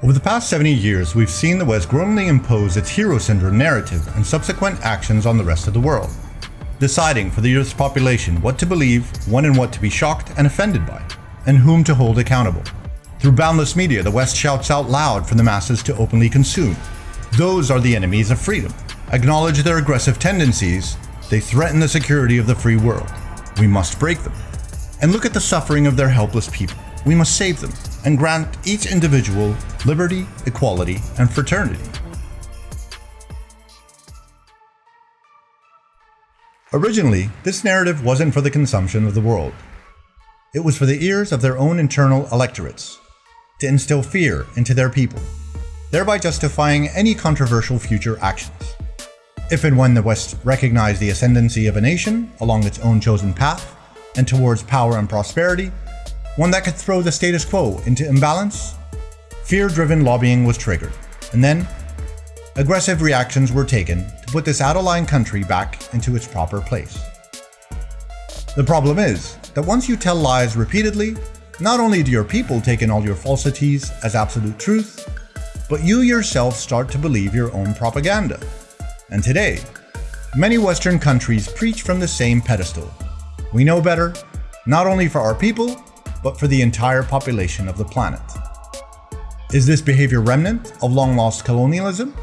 Over the past 70 years, we've seen the West growingly impose its hero syndrome narrative and subsequent actions on the rest of the world, deciding for the Earth's population what to believe, when and what to be shocked and offended by, and whom to hold accountable. Through boundless media, the West shouts out loud for the masses to openly consume. Those are the enemies of freedom. Acknowledge their aggressive tendencies, they threaten the security of the free world. We must break them. And look at the suffering of their helpless people. We must save them and grant each individual liberty, equality, and fraternity. Originally, this narrative wasn't for the consumption of the world. It was for the ears of their own internal electorates, to instill fear into their people, thereby justifying any controversial future actions. If and when the West recognized the ascendancy of a nation along its own chosen path, and towards power and prosperity, one that could throw the status quo into imbalance, fear-driven lobbying was triggered, and then aggressive reactions were taken to put this out-of-line country back into its proper place. The problem is that once you tell lies repeatedly, not only do your people take in all your falsities as absolute truth, but you yourself start to believe your own propaganda. And today, many Western countries preach from the same pedestal. We know better, not only for our people, but for the entire population of the planet. Is this behavior remnant of long-lost colonialism?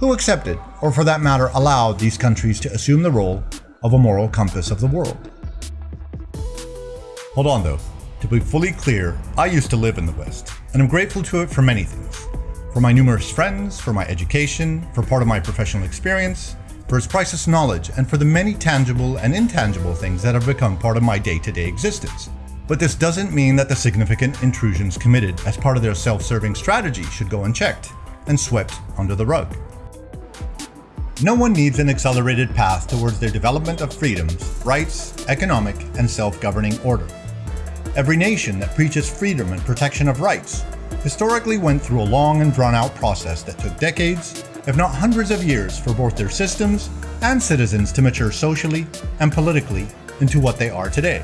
Who accepted, or for that matter allowed these countries to assume the role of a moral compass of the world? Hold on though, to be fully clear, I used to live in the West, and I'm grateful to it for many things. For my numerous friends, for my education, for part of my professional experience, for its priceless knowledge, and for the many tangible and intangible things that have become part of my day-to-day -day existence. But this doesn't mean that the significant intrusions committed as part of their self-serving strategy should go unchecked and swept under the rug. No one needs an accelerated path towards their development of freedoms, rights, economic, and self-governing order. Every nation that preaches freedom and protection of rights historically went through a long and drawn-out process that took decades, if not hundreds of years for both their systems and citizens to mature socially and politically into what they are today.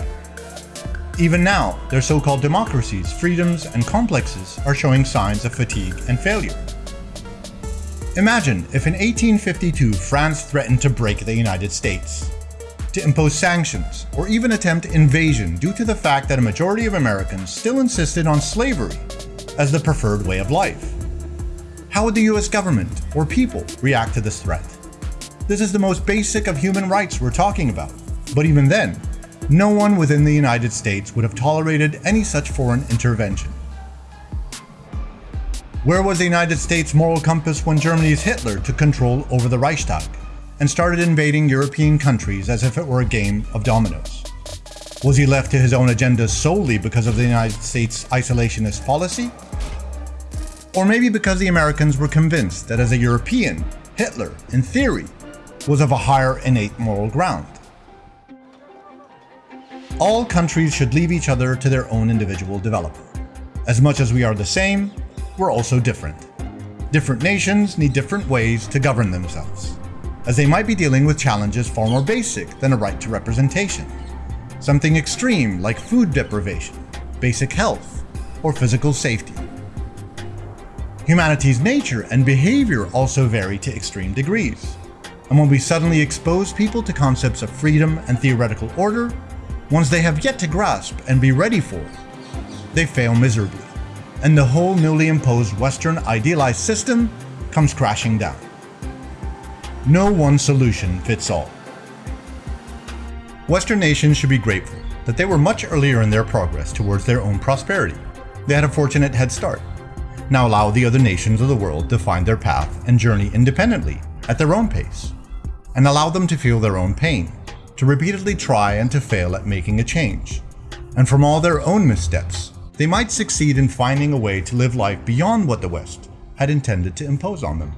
Even now, their so-called democracies, freedoms, and complexes are showing signs of fatigue and failure. Imagine if in 1852 France threatened to break the United States, to impose sanctions, or even attempt invasion due to the fact that a majority of Americans still insisted on slavery as the preferred way of life. How would the US government or people react to this threat? This is the most basic of human rights we're talking about, but even then, no one within the United States would have tolerated any such foreign intervention. Where was the United States' moral compass when Germany's Hitler took control over the Reichstag and started invading European countries as if it were a game of dominoes? Was he left to his own agenda solely because of the United States' isolationist policy? Or maybe because the Americans were convinced that as a European, Hitler, in theory, was of a higher innate moral ground? All countries should leave each other to their own individual development. As much as we are the same, we're also different. Different nations need different ways to govern themselves, as they might be dealing with challenges far more basic than a right to representation. Something extreme like food deprivation, basic health, or physical safety. Humanity's nature and behavior also vary to extreme degrees. And when we suddenly expose people to concepts of freedom and theoretical order, ones they have yet to grasp and be ready for, they fail miserably, and the whole newly imposed Western idealized system comes crashing down. No one solution fits all. Western nations should be grateful that they were much earlier in their progress towards their own prosperity. They had a fortunate head start. Now allow the other nations of the world to find their path and journey independently, at their own pace, and allow them to feel their own pain to repeatedly try and to fail at making a change. And from all their own missteps, they might succeed in finding a way to live life beyond what the West had intended to impose on them.